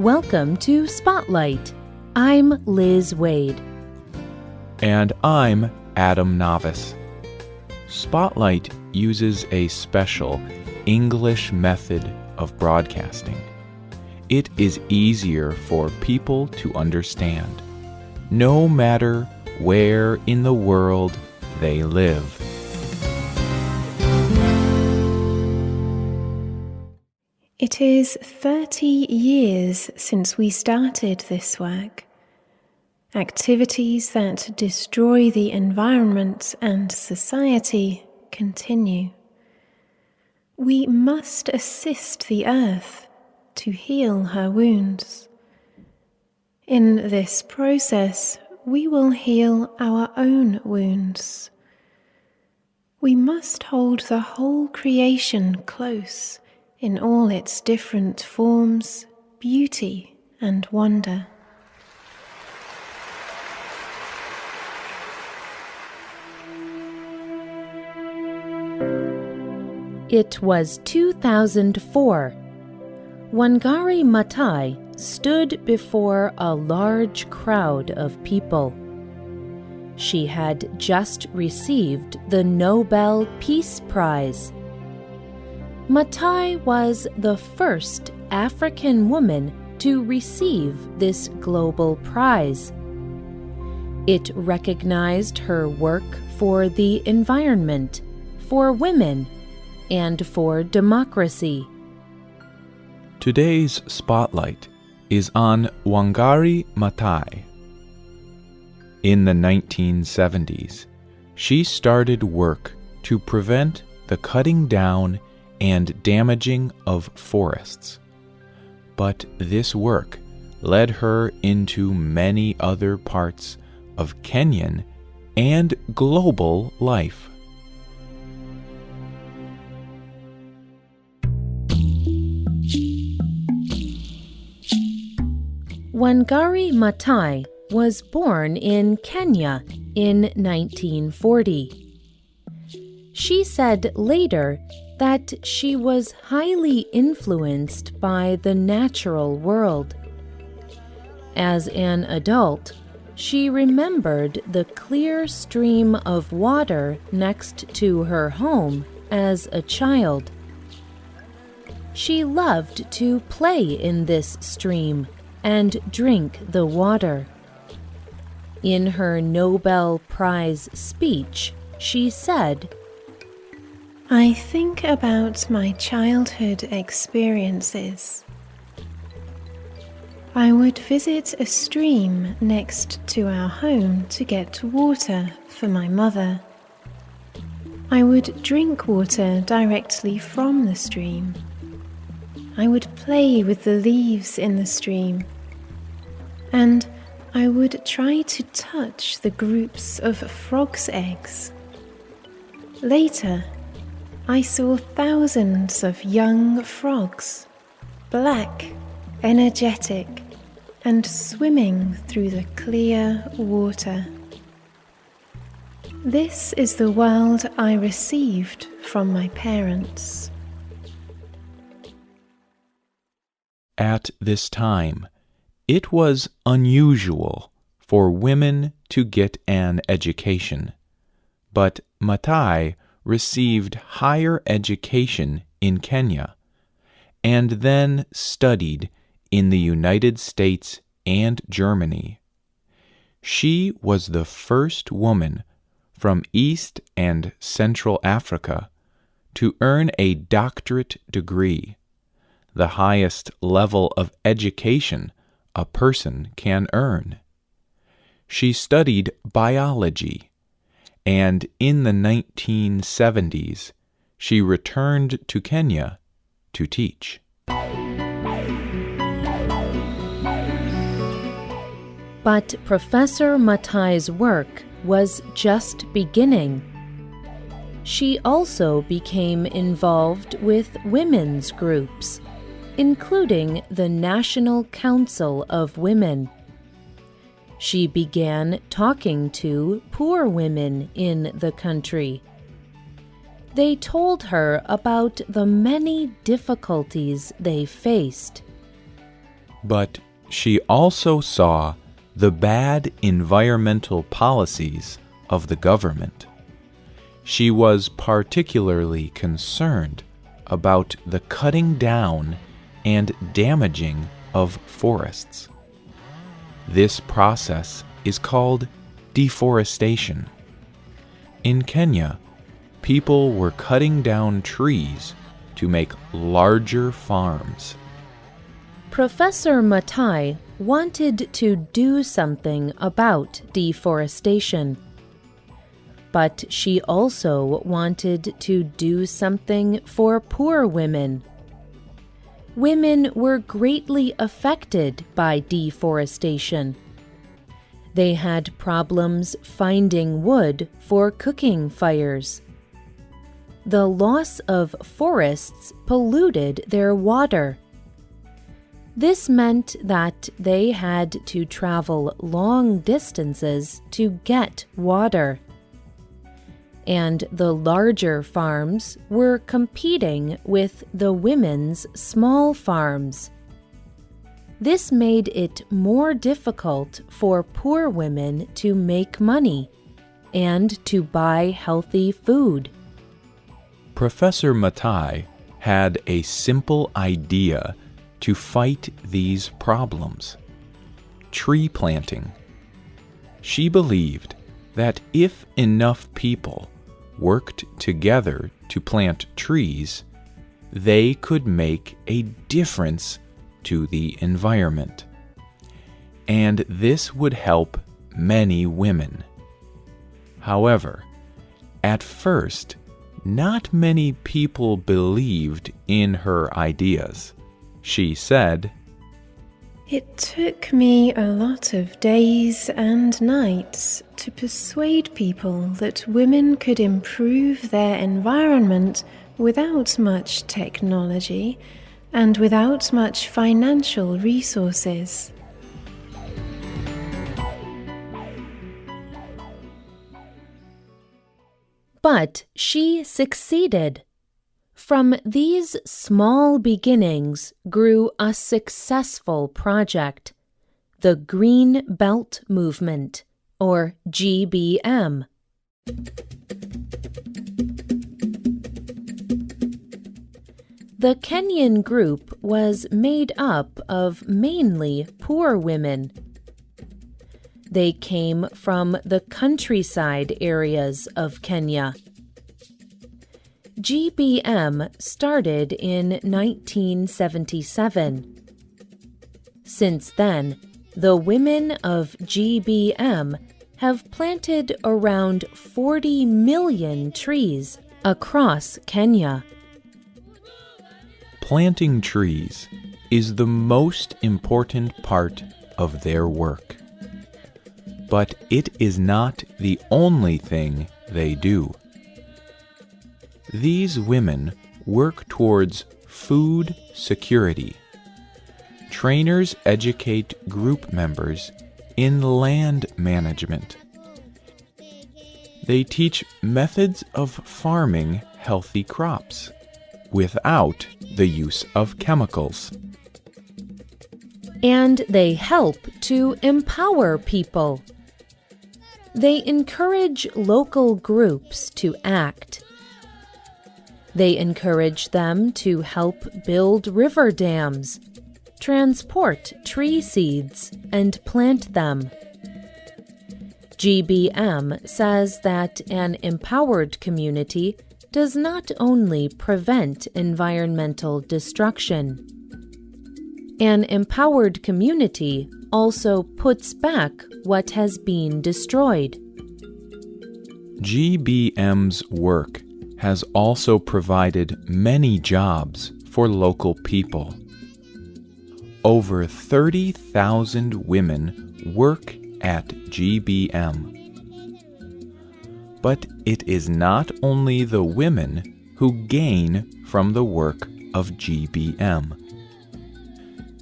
Welcome to Spotlight. I'm Liz Waid. And I'm Adam Navis. Spotlight uses a special English method of broadcasting. It is easier for people to understand, no matter where in the world they live. It is 30 years since we started this work. Activities that destroy the environment and society continue. We must assist the earth to heal her wounds. In this process, we will heal our own wounds. We must hold the whole creation close in all its different forms, beauty, and wonder. It was 2004. Wangari Maathai stood before a large crowd of people. She had just received the Nobel Peace Prize. Maathai was the first African woman to receive this global prize. It recognized her work for the environment, for women, and for democracy. Today's spotlight is on Wangari Maathai. In the 1970s, she started work to prevent the cutting down and damaging of forests. But this work led her into many other parts of Kenyan and global life. Wangari Maathai was born in Kenya in 1940. She said later that she was highly influenced by the natural world. As an adult, she remembered the clear stream of water next to her home as a child. She loved to play in this stream and drink the water. In her Nobel Prize speech, she said, I think about my childhood experiences. I would visit a stream next to our home to get water for my mother. I would drink water directly from the stream. I would play with the leaves in the stream. And I would try to touch the groups of frogs' eggs. Later, I saw thousands of young frogs, black, energetic, and swimming through the clear water. This is the world I received from my parents. At this time, it was unusual for women to get an education, but Maathai received higher education in Kenya and then studied in the United States and Germany. She was the first woman from East and Central Africa to earn a doctorate degree, the highest level of education a person can earn. She studied biology, and in the 1970s she returned to Kenya to teach. But Professor Maathai's work was just beginning. She also became involved with women's groups, including the National Council of Women. She began talking to poor women in the country. They told her about the many difficulties they faced. But she also saw the bad environmental policies of the government. She was particularly concerned about the cutting down and damaging of forests. This process is called deforestation. In Kenya, people were cutting down trees to make larger farms. Professor Maathai wanted to do something about deforestation. But she also wanted to do something for poor women. Women were greatly affected by deforestation. They had problems finding wood for cooking fires. The loss of forests polluted their water. This meant that they had to travel long distances to get water. And the larger farms were competing with the women's small farms. This made it more difficult for poor women to make money and to buy healthy food. Professor Maathai had a simple idea to fight these problems tree planting. She believed that if enough people worked together to plant trees, they could make a difference to the environment. And this would help many women. However, at first, not many people believed in her ideas. She said, It took me a lot of days and nights to persuade people that women could improve their environment without much technology and without much financial resources. But she succeeded. From these small beginnings grew a successful project, the Green Belt Movement, or GBM. The Kenyan group was made up of mainly poor women. They came from the countryside areas of Kenya. GBM started in 1977. Since then, the women of GBM have planted around 40 million trees across Kenya. Planting trees is the most important part of their work. But it is not the only thing they do. These women work towards food security. Trainers educate group members in land management. They teach methods of farming healthy crops without the use of chemicals. And they help to empower people. They encourage local groups to act. They encourage them to help build river dams, transport tree seeds, and plant them. GBM says that an empowered community does not only prevent environmental destruction. An empowered community also puts back what has been destroyed. GBM's work has also provided many jobs for local people. Over 30,000 women work at GBM. But it is not only the women who gain from the work of GBM.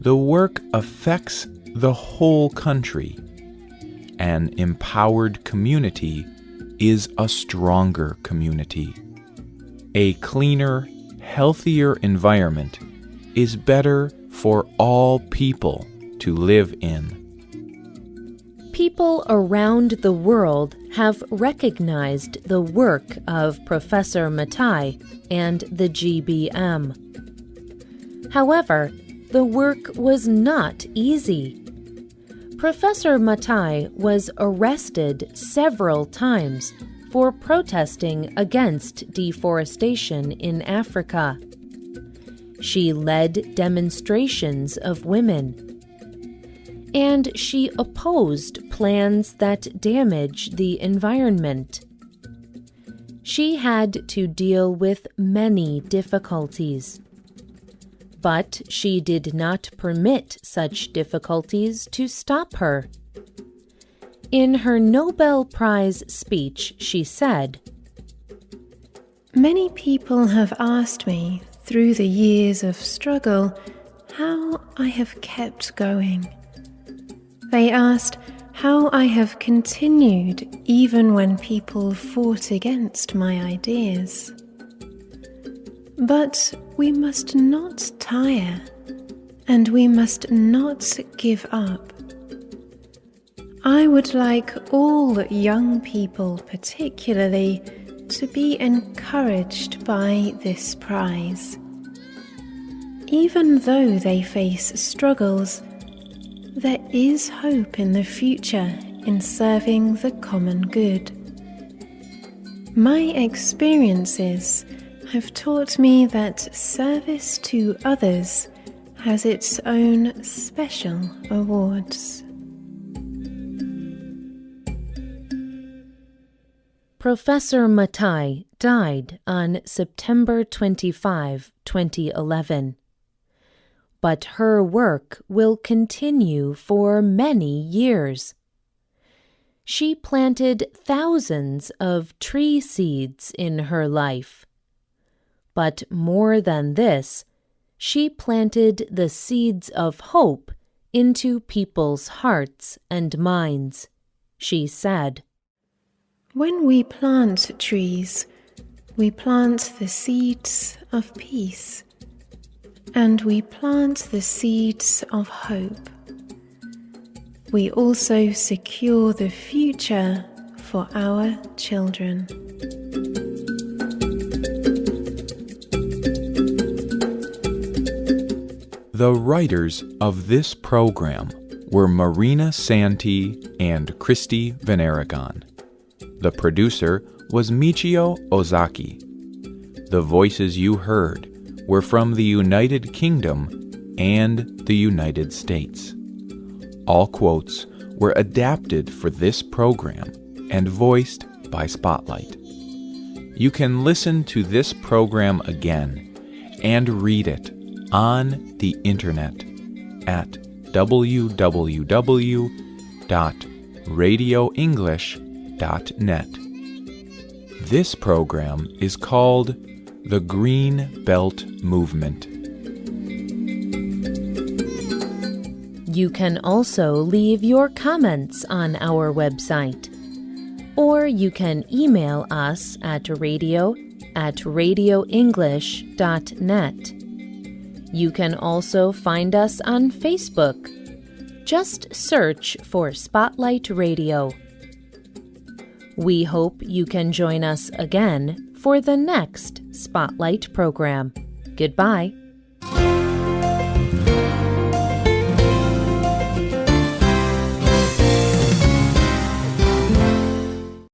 The work affects the whole country. An empowered community is a stronger community. A cleaner, healthier environment is better for all people to live in. People around the world have recognized the work of Professor Maathai and the GBM. However, the work was not easy. Professor Maathai was arrested several times for protesting against deforestation in Africa. She led demonstrations of women and she opposed plans that damage the environment. She had to deal with many difficulties. But she did not permit such difficulties to stop her. In her Nobel Prize speech, she said, Many people have asked me through the years of struggle how I have kept going. They asked how I have continued even when people fought against my ideas. But we must not tire, and we must not give up. I would like all young people, particularly, to be encouraged by this prize. Even though they face struggles, there is hope in the future in serving the common good. My experiences have taught me that service to others has its own special awards. Professor Maathai died on September 25, 2011 but her work will continue for many years. She planted thousands of tree seeds in her life. But more than this, she planted the seeds of hope into people's hearts and minds. She said, When we plant trees, we plant the seeds of peace and we plant the seeds of hope. We also secure the future for our children. The writers of this program were Marina Santi and Christy Veneragon. The producer was Michio Ozaki. The voices you heard were from the United Kingdom and the United States. All quotes were adapted for this program and voiced by Spotlight. You can listen to this program again and read it on the internet at www.radioenglish.net. This program is called the Green Belt Movement. You can also leave your comments on our website. Or you can email us at radio at radioenglish.net. You can also find us on Facebook. Just search for Spotlight Radio. We hope you can join us again for the next Spotlight program. Goodbye.